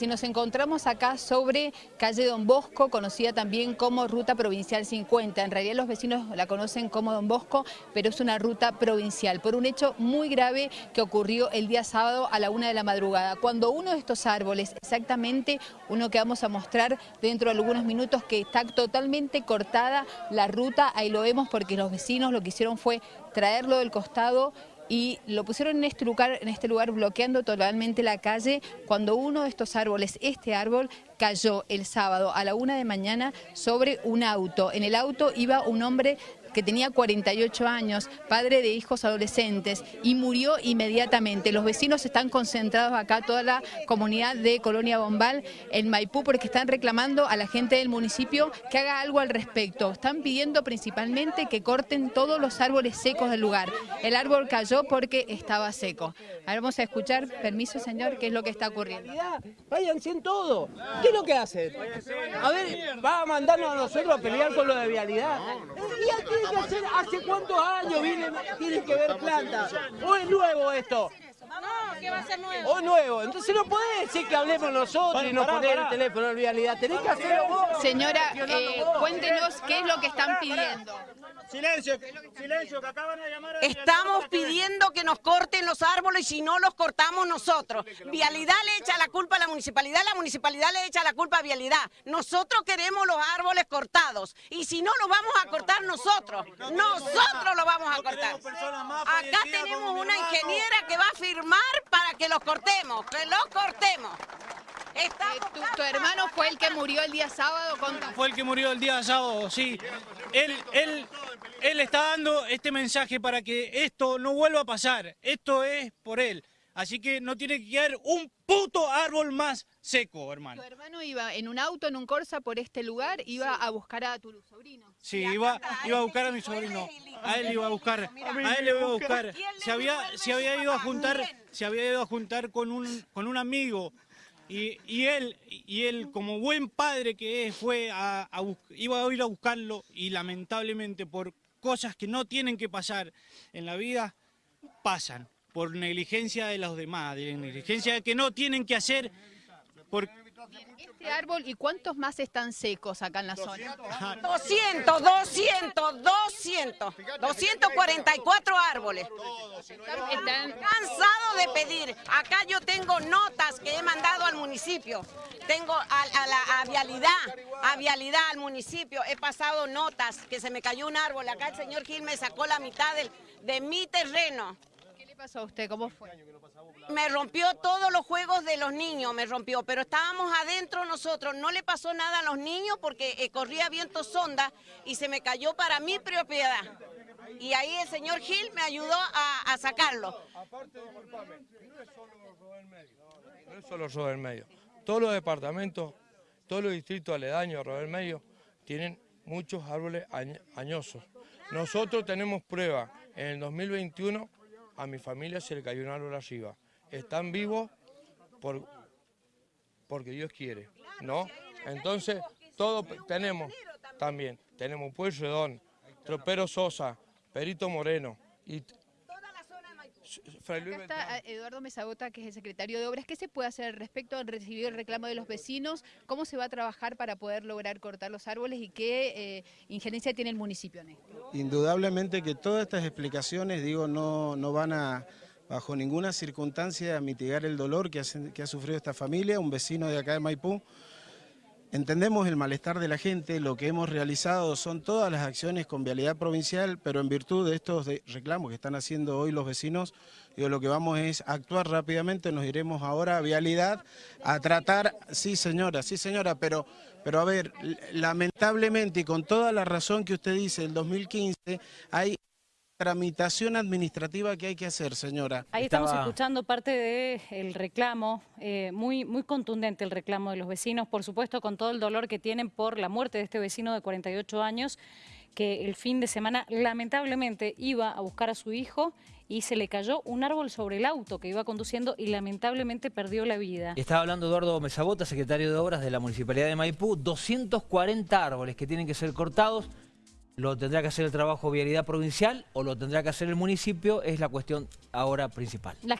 Si nos encontramos acá sobre calle Don Bosco, conocida también como Ruta Provincial 50. En realidad los vecinos la conocen como Don Bosco, pero es una ruta provincial, por un hecho muy grave que ocurrió el día sábado a la una de la madrugada, cuando uno de estos árboles, exactamente uno que vamos a mostrar dentro de algunos minutos, que está totalmente cortada la ruta, ahí lo vemos porque los vecinos lo que hicieron fue traerlo del costado y lo pusieron en este lugar, en este lugar bloqueando totalmente la calle cuando uno de estos árboles, este árbol, cayó el sábado a la una de mañana sobre un auto. En el auto iba un hombre que tenía 48 años, padre de hijos adolescentes, y murió inmediatamente. Los vecinos están concentrados acá, toda la comunidad de Colonia Bombal, en Maipú, porque están reclamando a la gente del municipio que haga algo al respecto. Están pidiendo principalmente que corten todos los árboles secos del lugar. El árbol cayó porque estaba seco. Ahora vamos a escuchar, permiso señor, qué es lo que está ocurriendo. Váyanse en todo. ¿Qué es lo que hacen? A ver, va a mandarnos a nosotros a pelear con lo de vialidad. ¿Y aquí ¿hace cuántos años vienen, tienen que ver plantas? ¿O es nuevo esto? No, ¿qué va a ser nuevo? O nuevo. Entonces no podés decir que hablemos nosotros y no poner el teléfono en realidad. Tenés que hacerlo vos. Señora, eh, cuéntenos qué es lo que están pidiendo. Silencio, silencio, que acaban de llamar a... Estamos pidiendo que nos corten los árboles y si no los cortamos nosotros. Vialidad le echa la culpa a la municipalidad, la municipalidad le echa la culpa a Vialidad. Nosotros queremos los árboles cortados y si no los vamos a cortar nosotros. Nosotros los vamos a cortar. Acá tenemos una ingeniera que va a firmar para que los cortemos, que los cortemos. Eh, tu, hermano fue el que murió el día sábado? Fue el que murió el día sábado, sí. Él, él, él está dando este mensaje para que esto no vuelva a pasar. Esto es por él. Así que no tiene que quedar un puto árbol más seco, hermano. Tu hermano iba en un auto, en un Corsa por este lugar, iba a buscar a tu sobrino. Sí, iba, iba a buscar a mi sobrino. A él iba a buscar, a él le iba a buscar. Se había, se había ido a juntar, se había ido a juntar con un, con un amigo. Y, y, él, y él, como buen padre que es, fue a, iba a ir a buscarlo y lamentablemente por cosas que no tienen que pasar en la vida, pasan. Por negligencia de los demás, de negligencia que no tienen que hacer. Por... Este árbol, ¿y cuántos más están secos acá en la zona? 200, 200, 200, 244 árboles. Están cansados de pedir. Acá yo tengo notas que he mandado al municipio. Tengo a, la vialidad, a vialidad al municipio. He pasado notas que se me cayó un árbol. Acá el señor Gil me sacó la mitad del, de mi terreno. ¿Qué le pasó a usted? ¿Cómo fue? Me rompió todos los juegos de los niños, me rompió, pero estábamos adentro nosotros, no le pasó nada a los niños porque eh, corría viento sonda y se me cayó para mi propiedad. Y ahí el señor Gil me ayudó a, sacarlo. Aparte, disculpame, no es solo Robert Medio, no es solo Robert Medio. Todos los departamentos, todos los distritos aledaños a Robert Medio tienen muchos árboles añosos. Nosotros tenemos prueba, en el 2021 a mi familia se le cayó un árbol arriba. Están vivos por, porque Dios quiere, ¿no? Entonces, todos tenemos también, tenemos Pueyrredón, Tropero Sosa, Perito Moreno y Acá está eh, Eduardo Mesagota, que es el secretario de Obras. ¿Qué se puede hacer al respecto al recibir el reclamo de los vecinos? ¿Cómo se va a trabajar para poder lograr cortar los árboles y qué eh, injerencia tiene el municipio en esto? Indudablemente que todas estas explicaciones, digo, no, no van a bajo ninguna circunstancia a mitigar el dolor que, que ha sufrido esta familia, un vecino de acá de Maipú, Entendemos el malestar de la gente, lo que hemos realizado son todas las acciones con vialidad provincial, pero en virtud de estos reclamos que están haciendo hoy los vecinos, digo, lo que vamos es actuar rápidamente, nos iremos ahora a vialidad a tratar, sí señora, sí señora, pero, pero a ver, lamentablemente y con toda la razón que usted dice, el 2015 hay tramitación administrativa que hay que hacer, señora. Ahí estamos escuchando parte del reclamo, eh, muy, muy contundente el reclamo de los vecinos, por supuesto con todo el dolor que tienen por la muerte de este vecino de 48 años, que el fin de semana lamentablemente iba a buscar a su hijo y se le cayó un árbol sobre el auto que iba conduciendo y lamentablemente perdió la vida. Estaba hablando Eduardo Mesabota, secretario de Obras de la Municipalidad de Maipú, 240 árboles que tienen que ser cortados lo tendrá que hacer el trabajo vialidad provincial o lo tendrá que hacer el municipio, es la cuestión ahora principal.